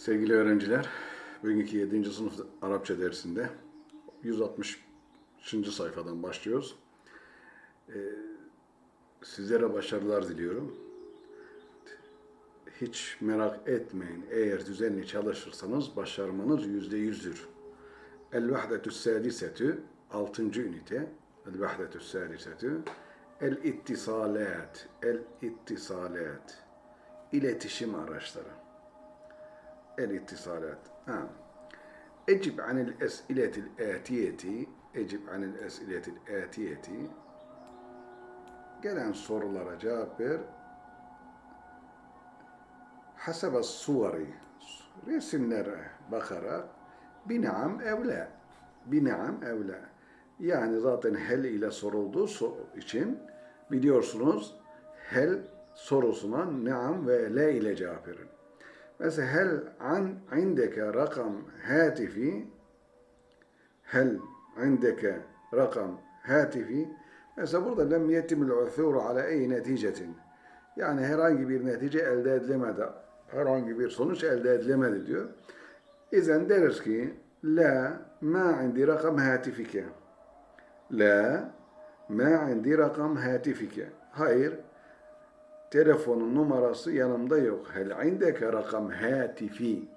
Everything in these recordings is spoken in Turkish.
Sevgili öğrenciler, bugünkü 7. sınıf Arapça dersinde 160. sayfadan başlıyoruz. Ee, sizlere başarılar diliyorum. Hiç merak etmeyin, eğer düzenli çalışırsanız başarmanız yüzde yüzdür. El-Vahdetü Sadisetü, 6. ünite, El-Vahdetü Sadisetü, El-İttisalat, El-İttisalat, iletişim araçları. الاتصالات آه. اجب عن الأسئلة الآتية اجب عن الأسئلة الآتية gelen sorulara cevap ver. Hasebe suveri resimlere bakarak binaam evla binaam evla yani zaten hel ile sorulduğu için biliyorsunuz hel sorusuna naam ve le ile cevap verin. Mesela hel an indeke rakam hatifi hel indeke rakam hatifi. Mesela burada lem yetimul uthuru ala ey neticetin. Yani herhangi bir netice elde edilemedi. Herhangi bir sonuç elde edilemedi diyor. İzen deriz ki la ma indi rakam hatifike. La ma indi rakam hatifike. Hayır telefonun numarası yanımda yok. Hel indeke rakam hatifi.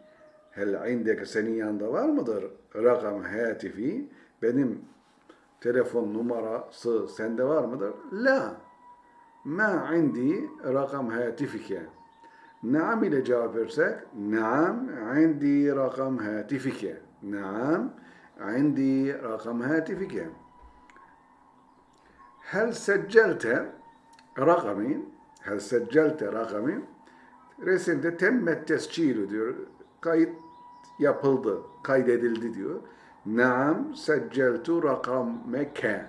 Hel indeke senin yanında var mıdır? Rakam hatifi. Benim telefon numarası sende var mıdır? La. Ma indi rakam hatifike. Naam ile cevap versek, Naam indi rakam hatifike. Naam indi rakam hatifike. Hel seccelte rakamin hel seccelte rakami resimde temmet tescilü diyor. Kayıt yapıldı, kaydedildi diyor. Naam secceltu rakameke.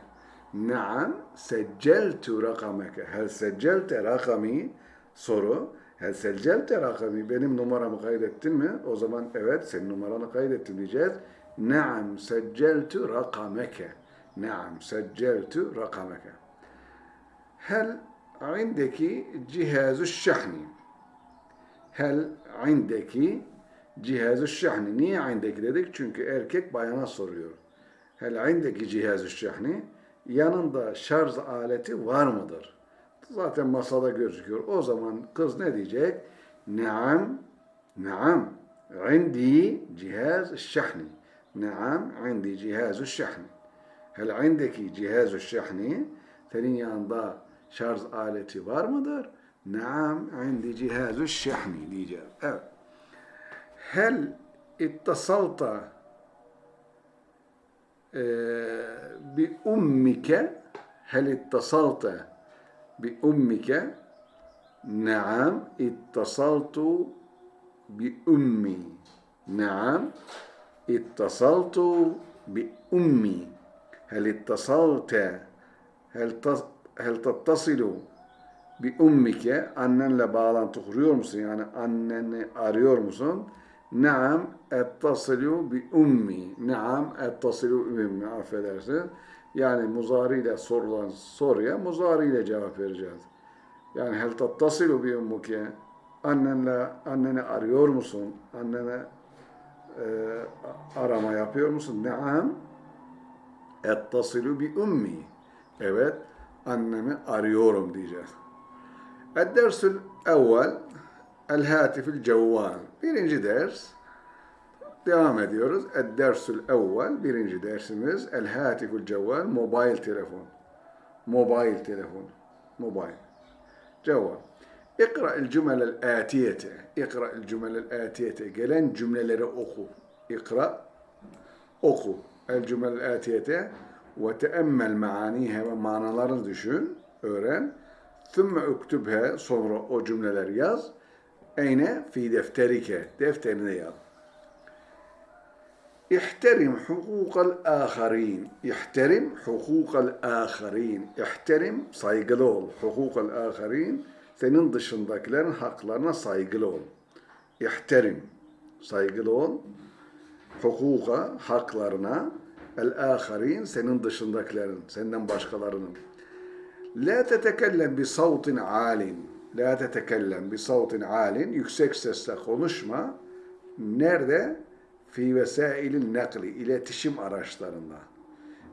Naam secceltu rakameke. Hel seccelte rakami soru. Hel seccelte rakami benim numaramı kaydettin mi? O zaman evet senin numaranı kaydettim diyeceğiz. Naam secceltu rakameke. Naam secceltu rakameke. Hel عندك جهاز الشحن هل عندك cihaz şahni. Niye indeki dedik? Çünkü erkek bayana soruyor. Hel indeki cihaz şahni. Yanında şarj aleti var mıdır? Zaten masada gözüküyor. O zaman kız ne diyecek? Naam, naam. عندي جهاز الشحن نعم عندي جهاز الشحن هل عندك جهاز الشحن senin yanında şarj aleti var mıdır? Naam indi cihazu şehni diyeceğiz. Evet. Hel ittasalta bi ummike hel ittasalta bi ummike Naam ittasaltu bi ummi. Naam ittasaltu bi ummi. Hel ittasalte hel hel tattasilu bi ummike annenle bağlantı kuruyor musun? Yani anneni arıyor musun? Naam ettasilu bi ummi. Naam ettasilu bi ummi. Affedersin. Yani muzari ile sorulan soruya muzari ile cevap vereceğiz. Yani hel tattasilu bi ummuke. Annenle anneni arıyor musun? Annene e, arama yapıyor musun? Naam ettasilu bi ummi. Evet annemi arıyorum diyeceğiz. Ed-dersül evvel el-hatifil cevval. Birinci ders. Devam ediyoruz. Ed-dersül evvel. Birinci dersimiz el-hatifil cevval. Mobil telefon. Mobil telefon. Mobil. Cevval. İkra el cümlel atiyete. İkra el cümlel atiyete. Gelen cümleleri oku. İkra. Oku. El cümlel atiyete ve teemmel maanihe ve manalarını düşün, öğren. Thümme üktübhe sonra o cümleler yaz. Eyne fi defterike defterine yaz. İhterim hukukal aharin. İhterim hukukal aharin. İhterim saygılı ol. Hukukal aharin senin dışındakilerin haklarına saygılı ol. İhterim saygılı ol. Hukuka haklarına el-âkharîn senin dışındakilerin, senden başkalarının. La tetekellem bi savtin alin. La tetekellem bi savtin alin. Yüksek sesle konuşma. Nerede? Fi vesailin nakli, iletişim araçlarında.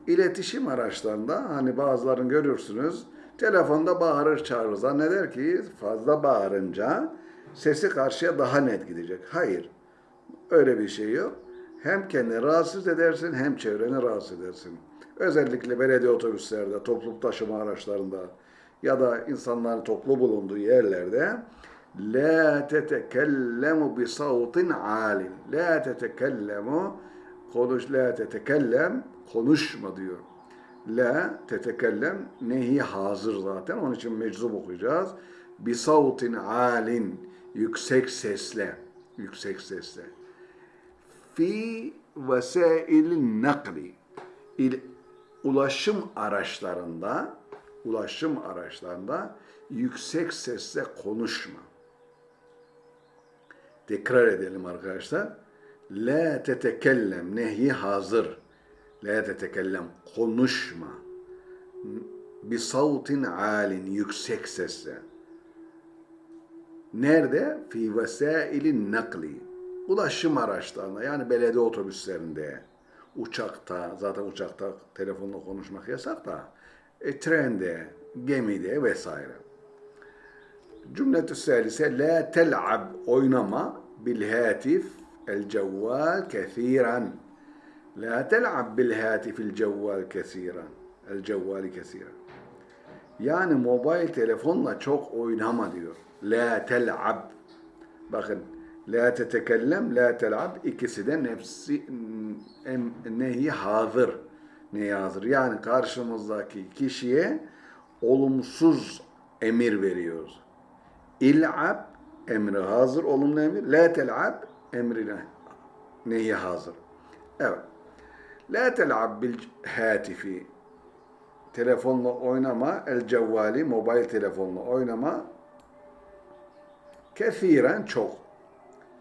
İletişim araçlarında hani bazılarını görürsünüz, telefonda bağırır çağırır. Zanneder ki fazla bağırınca sesi karşıya daha net gidecek. Hayır, öyle bir şey yok. Hem kendini rahatsız edersin hem çevreni rahatsız edersin. Özellikle belediye otobüslerde, toplu taşıma araçlarında ya da insanların toplu bulunduğu yerlerde La tetekellemu bi savtin alin. La tetekellemu konuş la tetekellem konuşma diyor. La tetekellem nehi hazır zaten. Onun için meczub okuyacağız. Bi savtin alin yüksek sesle. Yüksek sesle. Fi vesailin nakli. İl, ulaşım araçlarında ulaşım araçlarında yüksek sesle konuşma. Tekrar edelim arkadaşlar. La tetekellem nehi hazır. La tetekellem konuşma. Bir savtin alin yüksek sesle. Nerede? Fi vesailin nakli. Ulaşım araçlarında yani belediye otobüslerinde, uçakta, zaten uçakta telefonla konuşmak yasak da, e, trende, gemide vesaire. Cümletü selise la tel'ab oynama bil hatif el cevval kethiren. La tel'ab bil hatif el cevval kethiren. El cevvali kethiren. Yani mobil telefonla çok oynama diyor. La tel'ab. Bakın la tetekellem, la tel'ab ikisi de nefsi em, nehi hazır. Nehi hazır. Yani karşımızdaki kişiye olumsuz emir veriyoruz. İl'ab emri hazır, olumlu emir. La tel'ab emrine neyi hazır. Evet. La tel'ab bil hatifi telefonla oynama, el cevvali, mobil telefonla oynama kethiren çok.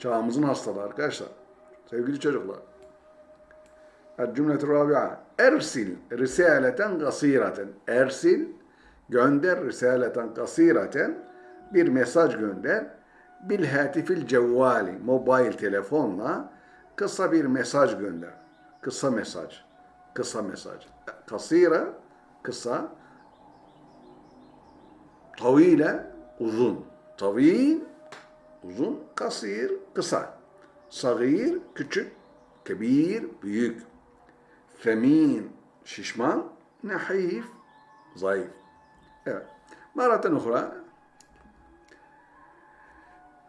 Çağımızın hastalığı arkadaşlar. Sevgili çocuklar. Cümletü rabia. Ersil risaleten gasiraten. Ersil gönder risaleten gasiraten bir mesaj gönder. Bil hatifil cevvali mobil telefonla kısa bir mesaj gönder. Kısa mesaj. Kısa mesaj. Kasira kısa. Tavile uzun. Tavil uzun. Kasir kısa. Sagir küçük. Kebir büyük. Femin şişman. Nahif zayıf. Evet. Maraten ukhra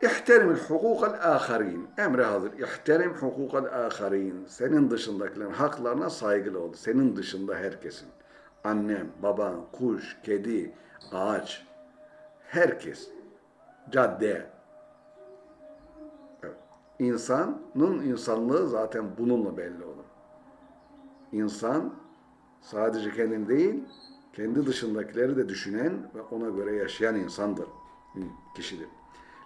İhterim hukukal aharin. Emre hazır. İhterim hukukal aharin. Senin dışındakilerin haklarına saygılı ol. Senin dışında herkesin. Annem, baban, kuş, kedi, ağaç. Herkes. Cadde. İnsanın insanlığı zaten bununla belli olur. İnsan sadece kendini değil, kendi dışındakileri de düşünen ve ona göre yaşayan insandır. Kişidir.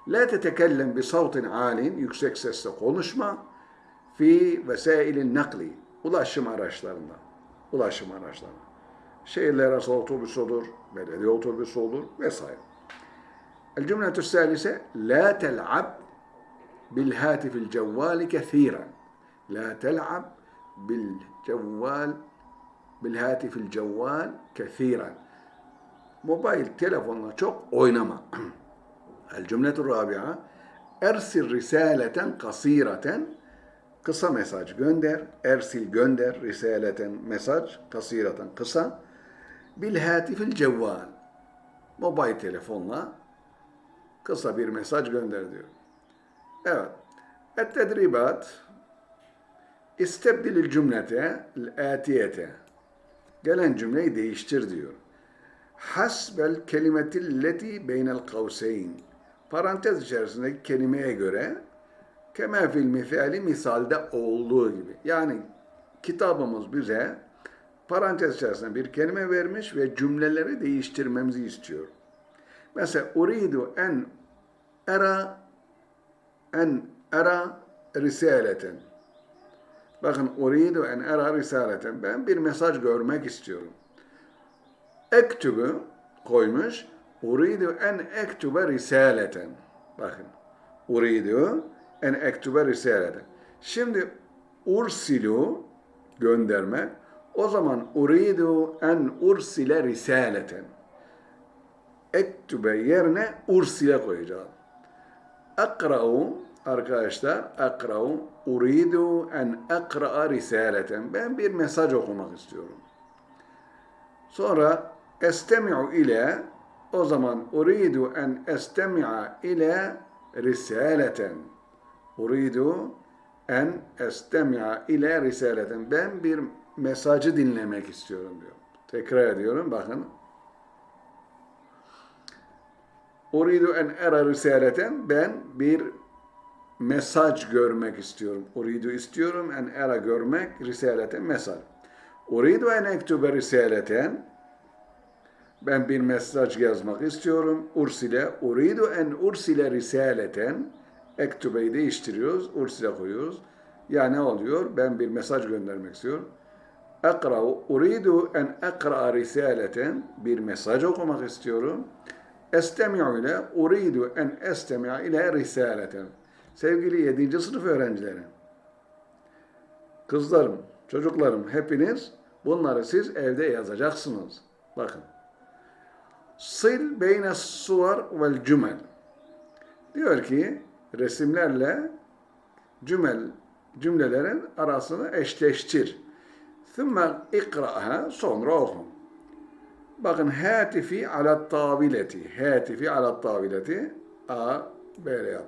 La tetekellem bi savtin alin, yüksek sesle konuşma. Fi vesailin nakli, ulaşım araçlarında. Ulaşım araçlarında. Şehirler arası otobüs olur, belediye otobüsü olur vesaire. El cümletü salise, la tel'ab bil hatifil cevvali kethiren. La tel'ab bil cevval bil hatifil cevval kethiren. Mobil telefonla çok oynama. El-cümletu rabi'a Ersil risaleten kasireten kısa mesaj gönder. Ersil gönder. Risaleten mesaj. Kasireten kısa. Bil hatifil cevval. Mobil telefonla kısa bir mesaj gönder diyor. Evet. Et-tedribat İstebdilil cümlete el-atiyete. Gelen cümleyi değiştir diyor. Hasbel kelimetilleti beynel kavseyn parantez içerisindeki kelimeye göre kema fil misali misalde olduğu gibi. Yani kitabımız bize parantez içerisinde bir kelime vermiş ve cümleleri değiştirmemizi istiyor. Mesela uridu en era en era risaleten. Bakın uridu en era risaleten. Ben bir mesaj görmek istiyorum. Ektübü koymuş. Uridu en ektube risaleten. Bakın. Uridu en ektube risaleten. Şimdi ursilu gönderme. O zaman uridu en ursile risaleten. Ektube yerine ursile koyacağım. Akra'u arkadaşlar akra'u uridu en akra'a risaleten. Ben bir mesaj okumak istiyorum. Sonra estemi'u ile o zaman uridu en estemi'a ile risaleten. Uridu en estemi'a ile risaleten. Ben bir mesajı dinlemek istiyorum diyor. Tekrar ediyorum bakın. Uridu en era risaleten. Ben bir mesaj görmek istiyorum. Uridu istiyorum en era görmek risaleten mesaj. Uridu en ektube risaleten. Ben bir mesaj yazmak istiyorum. Ursile, uridu en ursile risaleten. Ektubeyi değiştiriyoruz, ursile koyuyoruz. Ya ne oluyor? Ben bir mesaj göndermek istiyorum. Ekra'u, uridu en ekra risaleten. Bir mesaj okumak istiyorum. Estemi'u ile, uridu en estemi'a ile risaleten. Sevgili 7. sınıf öğrencileri, kızlarım, çocuklarım hepiniz bunları siz evde yazacaksınız. Bakın. Sil beyne suvar vel cümel. Diyor ki resimlerle cümel cümlelerin arasını eşleştir. Thumma ikra'ha sonra oku. Bakın hatifi ala tabileti. Hatifi ala tabileti. A böyle yap.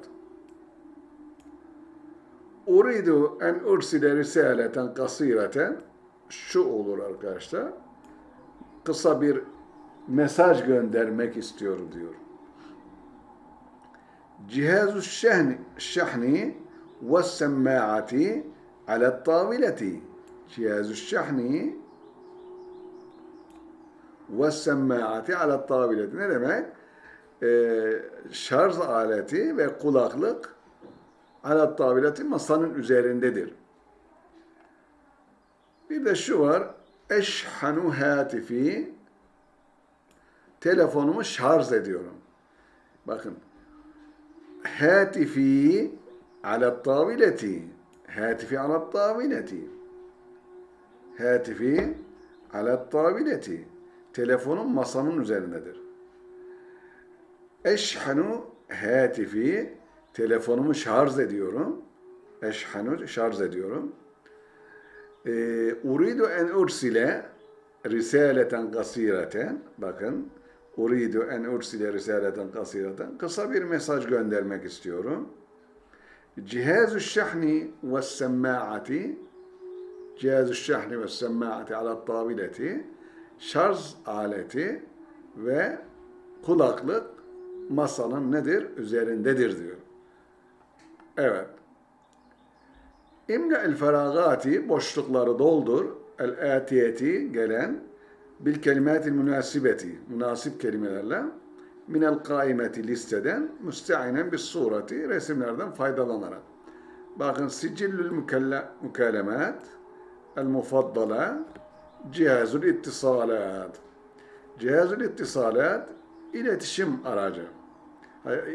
Uridu en ursile risaleten kasireten. Şu olur arkadaşlar. Kısa bir mesaj göndermek istiyorum diyor. Cihazu şehni, şehni ve semma'ati ala tavileti. Cihazu şehni semma'ati ala tavileti. Ne demek? Ee, şarj aleti ve kulaklık ala tavileti masanın üzerindedir. Bir de şu var. Eşhanu hatifi telefonumu şarj ediyorum. Bakın. Hatifi ala tavileti. Hatifi ala tavileti. Hatifi ala tavileti. Telefonum masamın üzerindedir. Eşhanu hatifi telefonumu şarj ediyorum. Eşhanu şarj ediyorum. Ee, uridu en ursile risaleten kasireten bakın uridu en ursile risaleten kasireten kısa bir mesaj göndermek istiyorum. Cihazu şahni ve semma'ati cihazu şahni ve semma'ati ala tabileti şarj aleti ve kulaklık masanın nedir? Üzerindedir diyor. Evet. İmle el feragati boşlukları doldur. El atiyeti gelen bil kelimatil münasibeti münasip kelimelerle minel kaimeti listeden müsteinen bis sureti resimlerden faydalanarak. Bakın sicillül mükalemat el mufaddala cihazul ittisalat. Cihazul ittisalat iletişim aracı.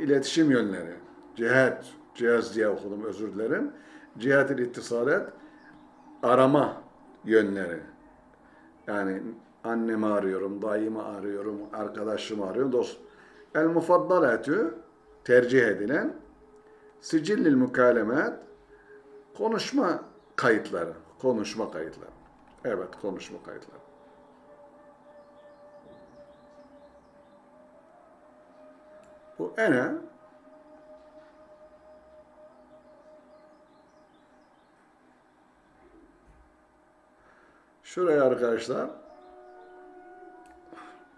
İletişim yönleri. Cihat, cihaz diye okudum özür dilerim. Cihat-ül ittisalat arama yönleri. Yani annemi arıyorum, dayımı arıyorum, arkadaşımı arıyorum, dost. El mufaddalatü tercih edilen sicillil mukalemat konuşma kayıtları. Konuşma kayıtları. Evet, konuşma kayıtları. Bu ene Şuraya arkadaşlar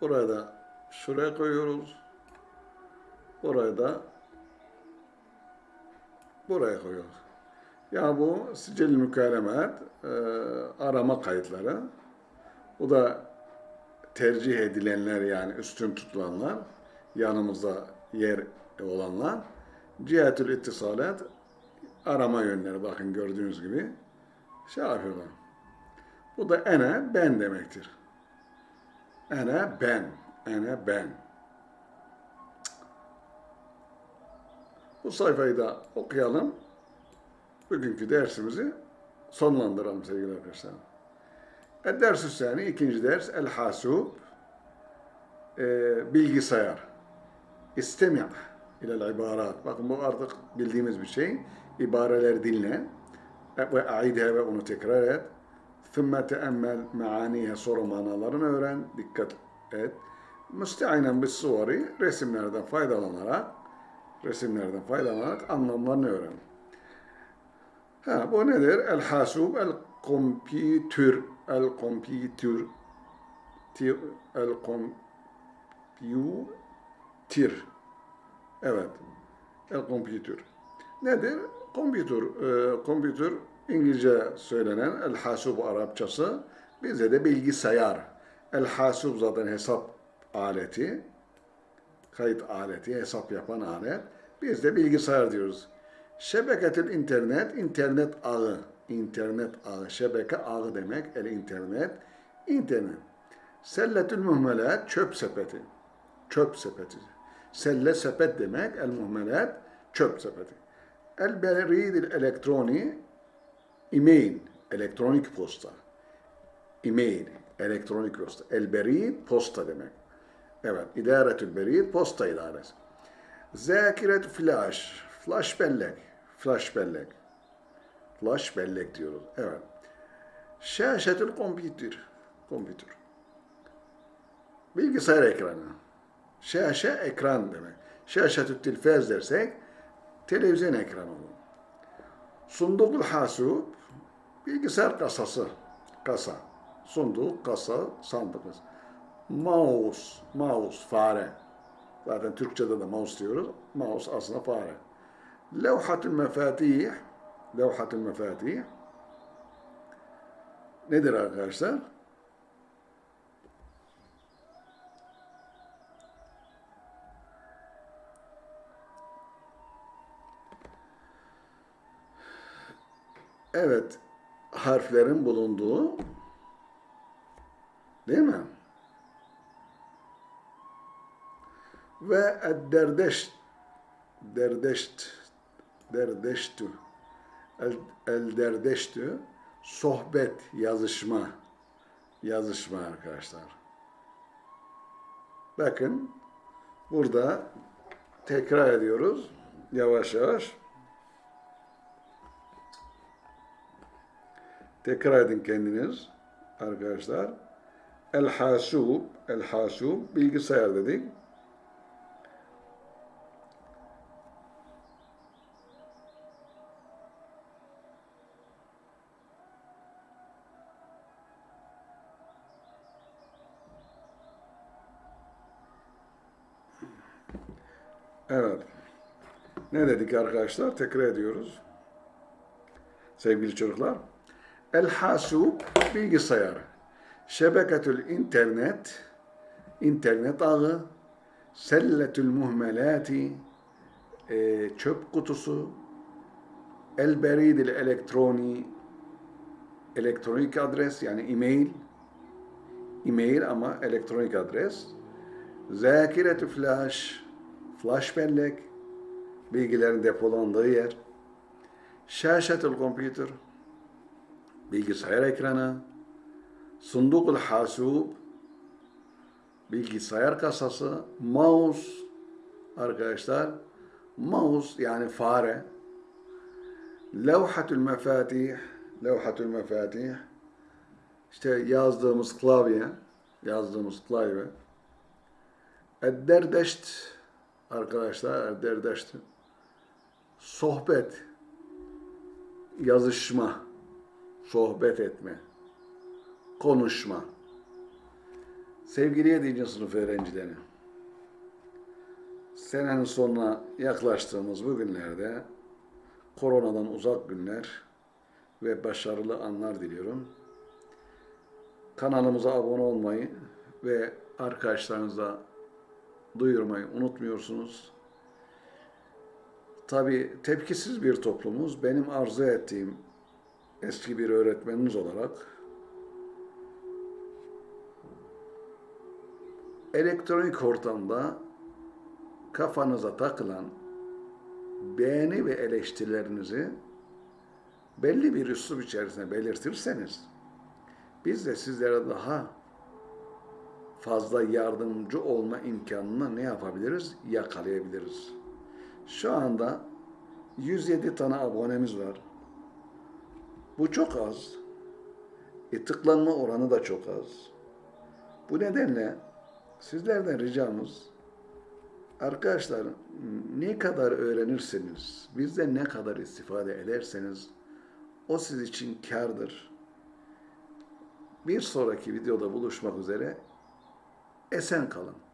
buraya da şuraya koyuyoruz. Buraya da buraya koyuyoruz. Ya bu sicil mükalemet e, arama kayıtları. Bu da tercih edilenler yani üstün tutulanlar, yanımızda yer olanlar. Cihetül ittisalat arama yönleri bakın gördüğünüz gibi şey yapıyorlar. Bu da ene ben demektir. Ene ben. Ene ben. Bu sayfayı da okuyalım. Bugünkü dersimizi sonlandıralım sevgili arkadaşlar. Ders Hüseyin'i ikinci ders El Hasub e, bilgisayar. İstemi' ilel ibarat. Bakın bu artık bildiğimiz bir şey. İbareler dinle ve aideha ve onu tekrar et. Thumma teemmel meaniye soru manalarını öğren. Dikkat et. Müsteinen bis suvari resimlerden faydalanarak resimlerden faydalanarak anlamlarını öğren. Ha, bu nedir? El hasub, el kompütür, el kompütür, el kompütür. Evet, el kompütür. Nedir? Kompütür, e, kompütür İngilizce söylenen el hasub Arapçası, bizde de bilgisayar. El hasub zaten hesap aleti, kayıt aleti, hesap yapan alet. Biz de bilgisayar diyoruz. Şebeketül internet, internet ağı. internet ağı, şebeke ağı demek, el internet, internet. Selletül muhmelat, çöp sepeti. Çöp sepeti. Selle sepet demek, el muhmelat, çöp sepeti. El beridil elektroni, e-mail, elektronik posta. E-mail, elektronik posta. El berid, posta demek. Evet, idaretül berid, posta idaresi. Zakiret flash, flash bellek, flash bellek. Flash bellek diyoruz. Evet. Şaşetül kompütür, kompütür. Bilgisayar ekranı. Şaşe ekran demek. Şaşetül tilfaz dersek televizyon ekranı olur. Sundukul hasub bilgisayar kasası. Kasa. Sunduk, kasa, sandık. Mouse, mouse, fare. Zaten Türkçe'de de mouse diyoruz. Mouse aslında fare. Levhatül mefatih, levhatül mefatih nedir arkadaşlar? Evet, harflerin bulunduğu değil mi? Ve derdeş derdeşt derdeştü el, el derdeştü sohbet, yazışma yazışma arkadaşlar. Bakın burada tekrar ediyoruz yavaş yavaş. Tekrar edin kendiniz arkadaşlar. El hasub, el hasub bilgisayar dedik. Evet. Ne dedik arkadaşlar? Tekrar ediyoruz. Sevgili çocuklar. El hasub bilgisayar. Şebeketül internet internet ağı. Selletül muhmelati e, çöp kutusu. El beridil elektroni elektronik adres yani e-mail e-mail ama elektronik adres. Zakiretü flash flash bellek, bilgilerin depolandığı yer, şaşetül kompütür, bilgisayar ekranı, sundukul hasub, bilgisayar kasası, mouse, arkadaşlar, mouse yani fare, levhatül mefatih, levhatül mefatih, işte yazdığımız klavye, yazdığımız klavye, edderdeşt, arkadaşlar derdeşti. Sohbet, yazışma, sohbet etme, konuşma. Sevgili 7. sınıf öğrencileri, senenin sonuna yaklaştığımız bu günlerde koronadan uzak günler ve başarılı anlar diliyorum. Kanalımıza abone olmayı ve arkadaşlarınızla duyurmayı unutmuyorsunuz. Tabi tepkisiz bir toplumuz. Benim arzu ettiğim eski bir öğretmeniniz olarak elektronik ortamda kafanıza takılan beğeni ve eleştirilerinizi belli bir üslup içerisinde belirtirseniz biz de sizlere daha fazla yardımcı olma imkanını ne yapabiliriz? Yakalayabiliriz. Şu anda 107 tane abonemiz var. Bu çok az. E, tıklanma oranı da çok az. Bu nedenle sizlerden ricamız arkadaşlar ne kadar öğrenirseniz, bizden ne kadar istifade ederseniz o siz için kârdır. Bir sonraki videoda buluşmak üzere. Esen kalın.